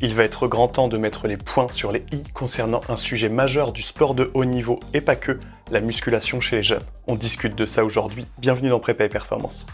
Il va être grand temps de mettre les points sur les i concernant un sujet majeur du sport de haut niveau et pas que, la musculation chez les jeunes. On discute de ça aujourd'hui, bienvenue dans Prépa et Performance.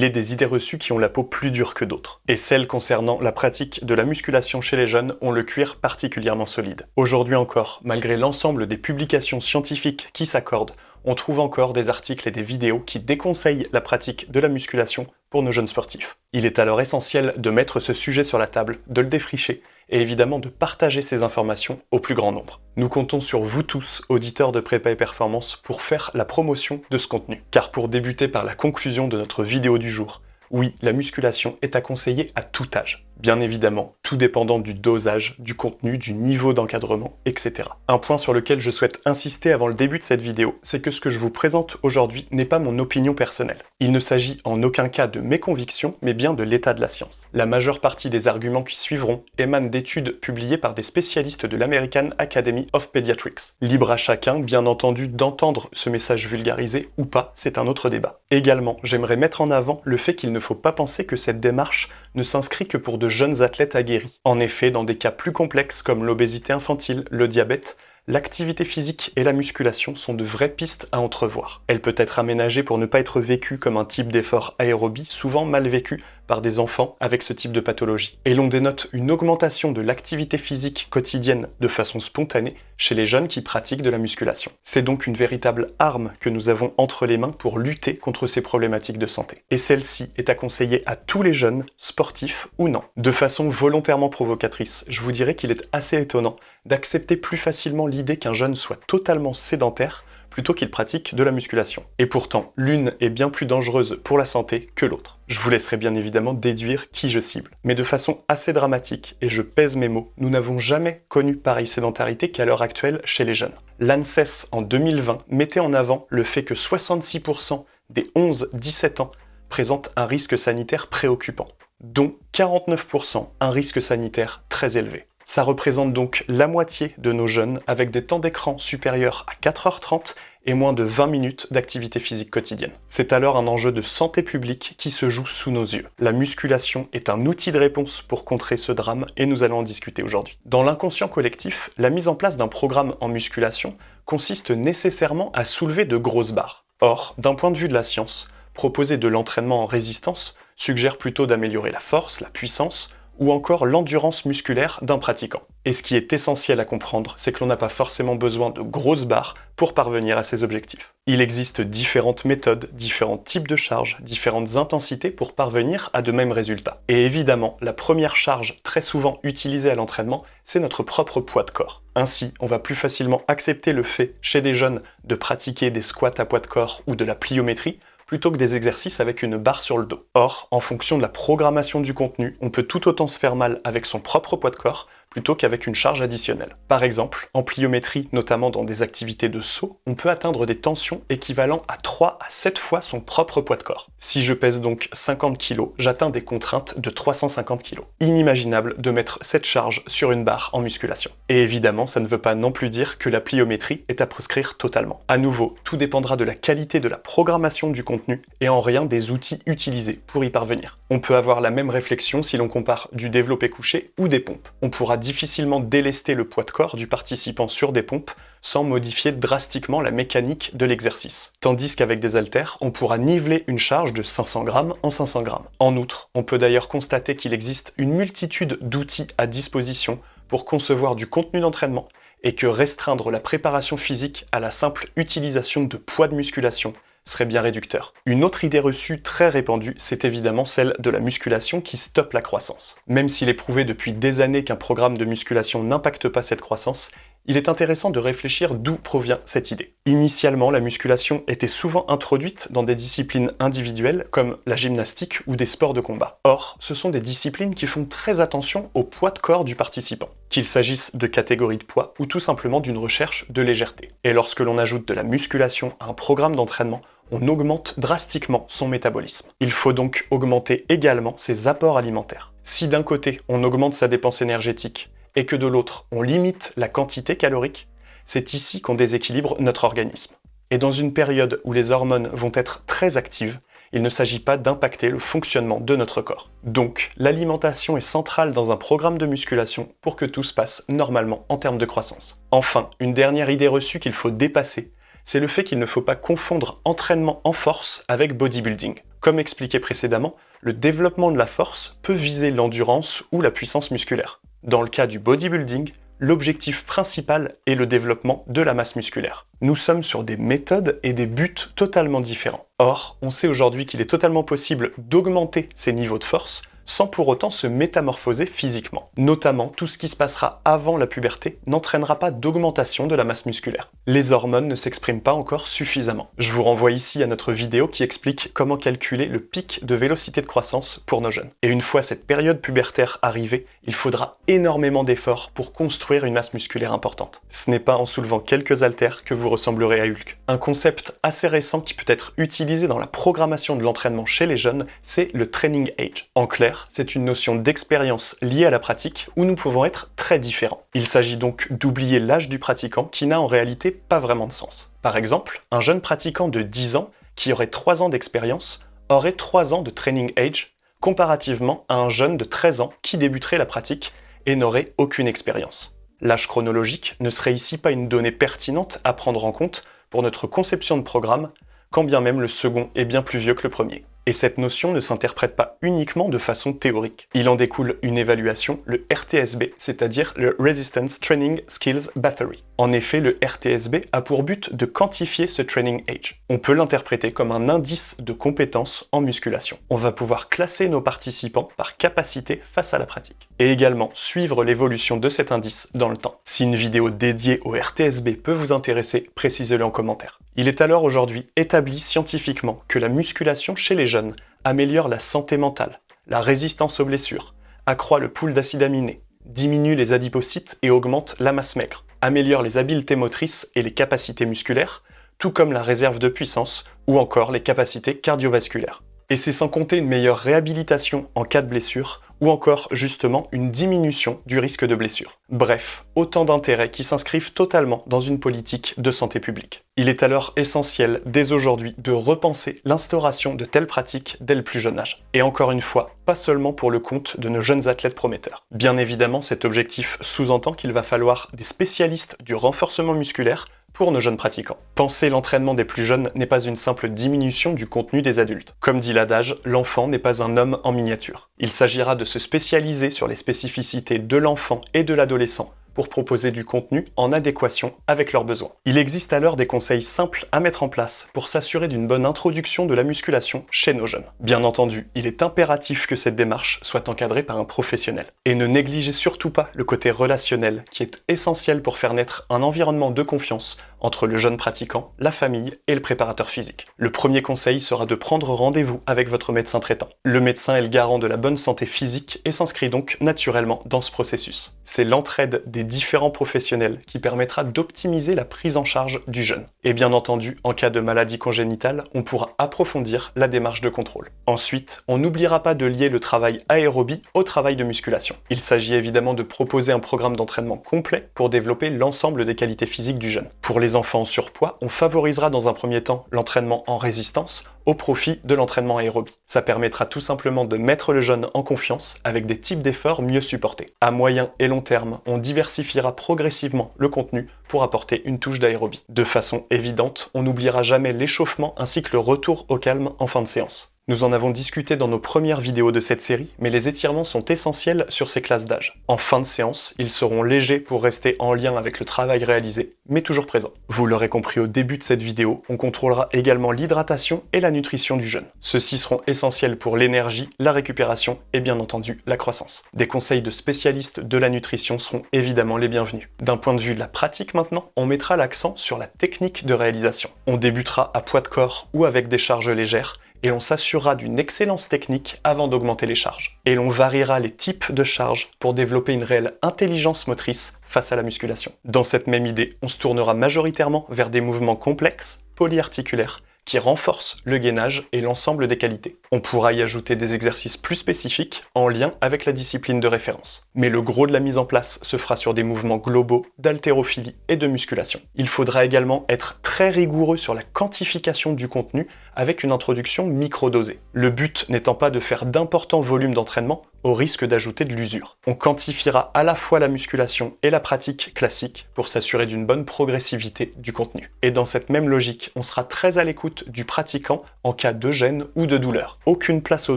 il est des idées reçues qui ont la peau plus dure que d'autres. Et celles concernant la pratique de la musculation chez les jeunes ont le cuir particulièrement solide. Aujourd'hui encore, malgré l'ensemble des publications scientifiques qui s'accordent, on trouve encore des articles et des vidéos qui déconseillent la pratique de la musculation pour nos jeunes sportifs. Il est alors essentiel de mettre ce sujet sur la table, de le défricher et évidemment de partager ces informations au plus grand nombre. Nous comptons sur vous tous, auditeurs de Prépa et Performance, pour faire la promotion de ce contenu. Car pour débuter par la conclusion de notre vidéo du jour, oui, la musculation est à conseiller à tout âge. Bien évidemment, tout dépendant du dosage, du contenu, du niveau d'encadrement, etc. Un point sur lequel je souhaite insister avant le début de cette vidéo, c'est que ce que je vous présente aujourd'hui n'est pas mon opinion personnelle. Il ne s'agit en aucun cas de mes convictions, mais bien de l'état de la science. La majeure partie des arguments qui suivront émanent d'études publiées par des spécialistes de l'American Academy of Pediatrics. Libre à chacun, bien entendu, d'entendre ce message vulgarisé ou pas, c'est un autre débat. Également, j'aimerais mettre en avant le fait qu'il ne faut pas penser que cette démarche ne s'inscrit que pour de jeunes athlètes aguerris. En effet, dans des cas plus complexes comme l'obésité infantile, le diabète, l'activité physique et la musculation sont de vraies pistes à entrevoir. Elle peut être aménagée pour ne pas être vécue comme un type d'effort aérobie, souvent mal vécu par des enfants avec ce type de pathologie. Et l'on dénote une augmentation de l'activité physique quotidienne de façon spontanée chez les jeunes qui pratiquent de la musculation. C'est donc une véritable arme que nous avons entre les mains pour lutter contre ces problématiques de santé. Et celle-ci est à conseiller à tous les jeunes, sportifs ou non. De façon volontairement provocatrice, je vous dirais qu'il est assez étonnant d'accepter plus facilement l'idée qu'un jeune soit totalement sédentaire plutôt qu'il pratique de la musculation. Et pourtant, l'une est bien plus dangereuse pour la santé que l'autre. Je vous laisserai bien évidemment déduire qui je cible. Mais de façon assez dramatique, et je pèse mes mots, nous n'avons jamais connu pareille sédentarité qu'à l'heure actuelle chez les jeunes. L'ANSES en 2020 mettait en avant le fait que 66% des 11-17 ans présentent un risque sanitaire préoccupant, dont 49% un risque sanitaire très élevé. Ça représente donc la moitié de nos jeunes avec des temps d'écran supérieurs à 4h30 et moins de 20 minutes d'activité physique quotidienne. C'est alors un enjeu de santé publique qui se joue sous nos yeux. La musculation est un outil de réponse pour contrer ce drame et nous allons en discuter aujourd'hui. Dans l'inconscient collectif, la mise en place d'un programme en musculation consiste nécessairement à soulever de grosses barres. Or, d'un point de vue de la science, proposer de l'entraînement en résistance suggère plutôt d'améliorer la force, la puissance, ou encore l'endurance musculaire d'un pratiquant. Et ce qui est essentiel à comprendre, c'est que l'on n'a pas forcément besoin de grosses barres pour parvenir à ses objectifs. Il existe différentes méthodes, différents types de charges, différentes intensités pour parvenir à de mêmes résultats. Et évidemment, la première charge très souvent utilisée à l'entraînement, c'est notre propre poids de corps. Ainsi, on va plus facilement accepter le fait, chez des jeunes, de pratiquer des squats à poids de corps ou de la pliométrie, plutôt que des exercices avec une barre sur le dos. Or, en fonction de la programmation du contenu, on peut tout autant se faire mal avec son propre poids de corps plutôt qu'avec une charge additionnelle. Par exemple, en pliométrie, notamment dans des activités de saut, on peut atteindre des tensions équivalent à 3 à 7 fois son propre poids de corps. Si je pèse donc 50 kg, j'atteins des contraintes de 350 kg. Inimaginable de mettre cette charge sur une barre en musculation. Et évidemment, ça ne veut pas non plus dire que la pliométrie est à proscrire totalement. À nouveau, tout dépendra de la qualité de la programmation du contenu et en rien des outils utilisés pour y parvenir. On peut avoir la même réflexion si l'on compare du développé couché ou des pompes. On pourra difficilement délester le poids de corps du participant sur des pompes sans modifier drastiquement la mécanique de l'exercice. Tandis qu'avec des haltères, on pourra niveler une charge de 500 grammes en 500 grammes. En outre, on peut d'ailleurs constater qu'il existe une multitude d'outils à disposition pour concevoir du contenu d'entraînement et que restreindre la préparation physique à la simple utilisation de poids de musculation serait bien réducteur. Une autre idée reçue très répandue, c'est évidemment celle de la musculation qui stoppe la croissance. Même s'il est prouvé depuis des années qu'un programme de musculation n'impacte pas cette croissance, il est intéressant de réfléchir d'où provient cette idée. Initialement, la musculation était souvent introduite dans des disciplines individuelles comme la gymnastique ou des sports de combat. Or, ce sont des disciplines qui font très attention au poids de corps du participant, qu'il s'agisse de catégories de poids ou tout simplement d'une recherche de légèreté. Et lorsque l'on ajoute de la musculation à un programme d'entraînement, on augmente drastiquement son métabolisme. Il faut donc augmenter également ses apports alimentaires. Si d'un côté, on augmente sa dépense énergétique, et que de l'autre, on limite la quantité calorique, c'est ici qu'on déséquilibre notre organisme. Et dans une période où les hormones vont être très actives, il ne s'agit pas d'impacter le fonctionnement de notre corps. Donc, l'alimentation est centrale dans un programme de musculation pour que tout se passe normalement en termes de croissance. Enfin, une dernière idée reçue qu'il faut dépasser, c'est le fait qu'il ne faut pas confondre entraînement en force avec bodybuilding. Comme expliqué précédemment, le développement de la force peut viser l'endurance ou la puissance musculaire. Dans le cas du bodybuilding, l'objectif principal est le développement de la masse musculaire. Nous sommes sur des méthodes et des buts totalement différents. Or, on sait aujourd'hui qu'il est totalement possible d'augmenter ces niveaux de force sans pour autant se métamorphoser physiquement. Notamment, tout ce qui se passera avant la puberté n'entraînera pas d'augmentation de la masse musculaire. Les hormones ne s'expriment pas encore suffisamment. Je vous renvoie ici à notre vidéo qui explique comment calculer le pic de vélocité de croissance pour nos jeunes. Et une fois cette période pubertaire arrivée, il faudra énormément d'efforts pour construire une masse musculaire importante. Ce n'est pas en soulevant quelques haltères que vous ressemblerez à Hulk. Un concept assez récent qui peut être utilisé dans la programmation de l'entraînement chez les jeunes, c'est le training age. En clair, c'est une notion d'expérience liée à la pratique où nous pouvons être très différents. Il s'agit donc d'oublier l'âge du pratiquant qui n'a en réalité pas vraiment de sens. Par exemple, un jeune pratiquant de 10 ans qui aurait 3 ans d'expérience aurait 3 ans de training age comparativement à un jeune de 13 ans qui débuterait la pratique et n'aurait aucune expérience. L'âge chronologique ne serait ici pas une donnée pertinente à prendre en compte pour notre conception de programme, quand bien même le second est bien plus vieux que le premier. Et cette notion ne s'interprète pas uniquement de façon théorique. Il en découle une évaluation, le RTSB, c'est-à-dire le Resistance Training Skills Battery. En effet, le RTSB a pour but de quantifier ce training age. On peut l'interpréter comme un indice de compétence en musculation. On va pouvoir classer nos participants par capacité face à la pratique. Et également suivre l'évolution de cet indice dans le temps. Si une vidéo dédiée au RTSB peut vous intéresser, précisez-le en commentaire. Il est alors aujourd'hui établi scientifiquement que la musculation chez les jeunes améliore la santé mentale, la résistance aux blessures, accroît le pool d'acides aminés, diminue les adipocytes et augmente la masse maigre, améliore les habiletés motrices et les capacités musculaires, tout comme la réserve de puissance ou encore les capacités cardiovasculaires. Et c'est sans compter une meilleure réhabilitation en cas de blessure ou encore justement une diminution du risque de blessure. Bref, autant d'intérêts qui s'inscrivent totalement dans une politique de santé publique. Il est alors essentiel dès aujourd'hui de repenser l'instauration de telles pratiques dès le plus jeune âge. Et encore une fois, pas seulement pour le compte de nos jeunes athlètes prometteurs. Bien évidemment, cet objectif sous-entend qu'il va falloir des spécialistes du renforcement musculaire pour nos jeunes pratiquants. Penser l'entraînement des plus jeunes n'est pas une simple diminution du contenu des adultes. Comme dit l'adage, l'enfant n'est pas un homme en miniature. Il s'agira de se spécialiser sur les spécificités de l'enfant et de l'adolescent pour proposer du contenu en adéquation avec leurs besoins. Il existe alors des conseils simples à mettre en place pour s'assurer d'une bonne introduction de la musculation chez nos jeunes. Bien entendu, il est impératif que cette démarche soit encadrée par un professionnel. Et ne négligez surtout pas le côté relationnel qui est essentiel pour faire naître un environnement de confiance entre le jeune pratiquant, la famille et le préparateur physique. Le premier conseil sera de prendre rendez-vous avec votre médecin traitant. Le médecin est le garant de la bonne santé physique et s'inscrit donc naturellement dans ce processus. C'est l'entraide des différents professionnels qui permettra d'optimiser la prise en charge du jeune. Et bien entendu, en cas de maladie congénitale, on pourra approfondir la démarche de contrôle. Ensuite, on n'oubliera pas de lier le travail aérobie au travail de musculation. Il s'agit évidemment de proposer un programme d'entraînement complet pour développer l'ensemble des qualités physiques du jeune. Pour les enfants en surpoids, on favorisera dans un premier temps l'entraînement en résistance au profit de l'entraînement aérobie. Ça permettra tout simplement de mettre le jeune en confiance avec des types d'efforts mieux supportés. À moyen et long terme, on diversifiera progressivement le contenu pour apporter une touche d'aérobie. De façon évidente, on n'oubliera jamais l'échauffement ainsi que le retour au calme en fin de séance. Nous en avons discuté dans nos premières vidéos de cette série, mais les étirements sont essentiels sur ces classes d'âge. En fin de séance, ils seront légers pour rester en lien avec le travail réalisé, mais toujours présents. Vous l'aurez compris au début de cette vidéo, on contrôlera également l'hydratation et la nutrition du jeune. Ceux-ci seront essentiels pour l'énergie, la récupération et bien entendu la croissance. Des conseils de spécialistes de la nutrition seront évidemment les bienvenus. D'un point de vue de la pratique maintenant, on mettra l'accent sur la technique de réalisation. On débutera à poids de corps ou avec des charges légères, et on s'assurera d'une excellence technique avant d'augmenter les charges. Et l'on variera les types de charges pour développer une réelle intelligence motrice face à la musculation. Dans cette même idée, on se tournera majoritairement vers des mouvements complexes, polyarticulaires, qui renforcent le gainage et l'ensemble des qualités. On pourra y ajouter des exercices plus spécifiques en lien avec la discipline de référence. Mais le gros de la mise en place se fera sur des mouvements globaux d'haltérophilie et de musculation. Il faudra également être très rigoureux sur la quantification du contenu avec une introduction microdosée. Le but n'étant pas de faire d'importants volumes d'entraînement au risque d'ajouter de l'usure. On quantifiera à la fois la musculation et la pratique classique pour s'assurer d'une bonne progressivité du contenu. Et dans cette même logique, on sera très à l'écoute du pratiquant en cas de gêne ou de douleur. Aucune place au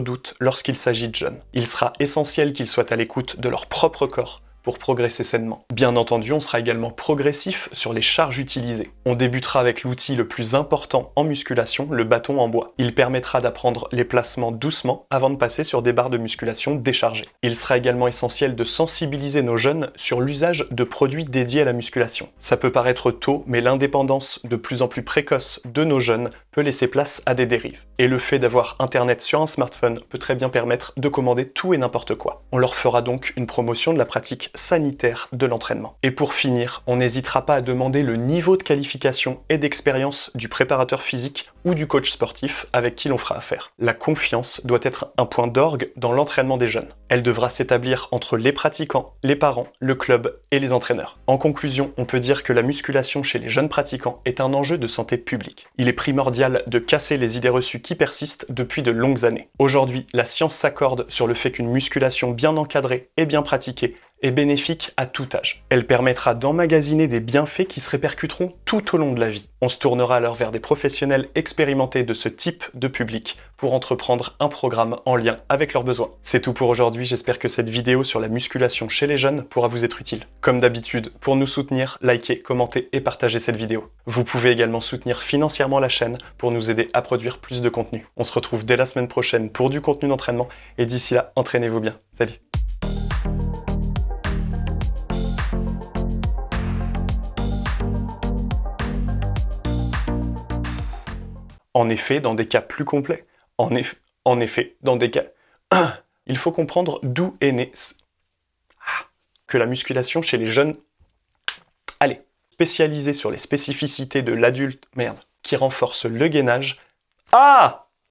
doute lorsqu'il s'agit de jeunes. Il sera essentiel qu'ils soient à l'écoute de leur propre corps pour progresser sainement. Bien entendu, on sera également progressif sur les charges utilisées. On débutera avec l'outil le plus important en musculation, le bâton en bois. Il permettra d'apprendre les placements doucement avant de passer sur des barres de musculation déchargées. Il sera également essentiel de sensibiliser nos jeunes sur l'usage de produits dédiés à la musculation. Ça peut paraître tôt, mais l'indépendance de plus en plus précoce de nos jeunes peut laisser place à des dérives. Et le fait d'avoir internet sur un smartphone peut très bien permettre de commander tout et n'importe quoi. On leur fera donc une promotion de la pratique sanitaire de l'entraînement. Et pour finir, on n'hésitera pas à demander le niveau de qualification et d'expérience du préparateur physique ou du coach sportif avec qui l'on fera affaire. La confiance doit être un point d'orgue dans l'entraînement des jeunes. Elle devra s'établir entre les pratiquants, les parents, le club et les entraîneurs. En conclusion, on peut dire que la musculation chez les jeunes pratiquants est un enjeu de santé publique. Il est primordial de casser les idées reçues qui persistent depuis de longues années. Aujourd'hui, la science s'accorde sur le fait qu'une musculation bien encadrée et bien pratiquée bénéfique à tout âge. Elle permettra d'emmagasiner des bienfaits qui se répercuteront tout au long de la vie. On se tournera alors vers des professionnels expérimentés de ce type de public pour entreprendre un programme en lien avec leurs besoins. C'est tout pour aujourd'hui, j'espère que cette vidéo sur la musculation chez les jeunes pourra vous être utile. Comme d'habitude, pour nous soutenir, likez, commentez et partagez cette vidéo. Vous pouvez également soutenir financièrement la chaîne pour nous aider à produire plus de contenu. On se retrouve dès la semaine prochaine pour du contenu d'entraînement et d'ici là, entraînez-vous bien. Salut En effet, dans des cas plus complets, en, effet, dans des cas... Il faut comprendre d'où est né... Ah, que la musculation chez les jeunes... Allez, spécialisée sur les spécificités de l'adulte... Merde. Qui renforce le gainage... Ah